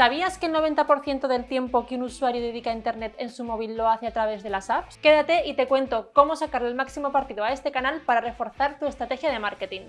¿Sabías que el 90% del tiempo que un usuario dedica a Internet en su móvil lo hace a través de las apps? Quédate y te cuento cómo sacarle el máximo partido a este canal para reforzar tu estrategia de marketing.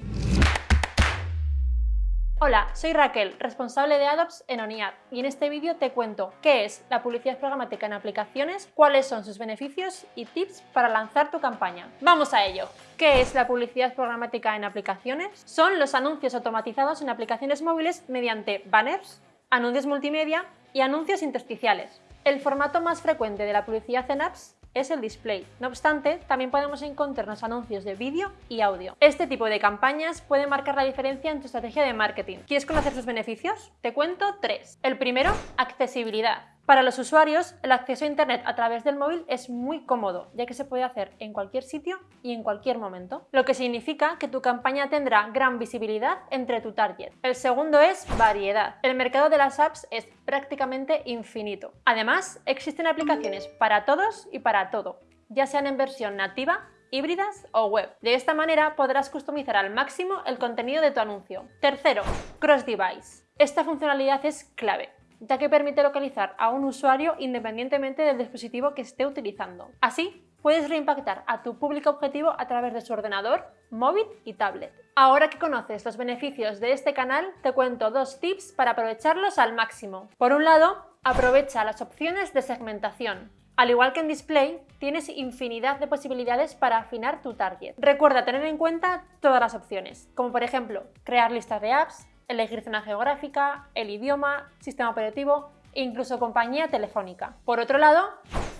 Hola, soy Raquel, responsable de AdOps en ONIAD y en este vídeo te cuento qué es la publicidad programática en aplicaciones, cuáles son sus beneficios y tips para lanzar tu campaña. ¡Vamos a ello! ¿Qué es la publicidad programática en aplicaciones? Son los anuncios automatizados en aplicaciones móviles mediante banners, anuncios multimedia y anuncios intersticiales. El formato más frecuente de la publicidad en apps es el display. No obstante, también podemos encontrarnos anuncios de vídeo y audio. Este tipo de campañas puede marcar la diferencia en tu estrategia de marketing. ¿Quieres conocer sus beneficios? Te cuento tres. El primero, accesibilidad. Para los usuarios, el acceso a Internet a través del móvil es muy cómodo, ya que se puede hacer en cualquier sitio y en cualquier momento, lo que significa que tu campaña tendrá gran visibilidad entre tu target. El segundo es variedad. El mercado de las apps es prácticamente infinito. Además, existen aplicaciones para todos y para todo, ya sean en versión nativa, híbridas o web. De esta manera podrás customizar al máximo el contenido de tu anuncio. Tercero, cross-device. Esta funcionalidad es clave ya que permite localizar a un usuario independientemente del dispositivo que esté utilizando. Así, puedes reimpactar a tu público objetivo a través de su ordenador, móvil y tablet. Ahora que conoces los beneficios de este canal, te cuento dos tips para aprovecharlos al máximo. Por un lado, aprovecha las opciones de segmentación. Al igual que en Display, tienes infinidad de posibilidades para afinar tu target. Recuerda tener en cuenta todas las opciones, como por ejemplo, crear listas de apps, elegir zona geográfica, el idioma, sistema operativo e incluso compañía telefónica. Por otro lado,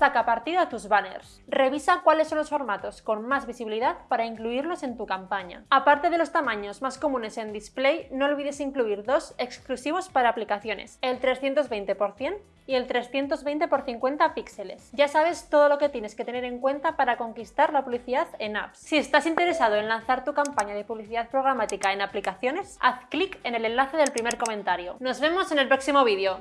saca partido a tus banners. Revisa cuáles son los formatos con más visibilidad para incluirlos en tu campaña. Aparte de los tamaños más comunes en display, no olvides incluir dos exclusivos para aplicaciones, el 320 x 100 y el 320 x 50 píxeles. Ya sabes todo lo que tienes que tener en cuenta para conquistar la publicidad en apps. Si estás interesado en lanzar tu campaña de publicidad programática en aplicaciones, haz clic en el enlace del primer comentario. Nos vemos en el próximo vídeo.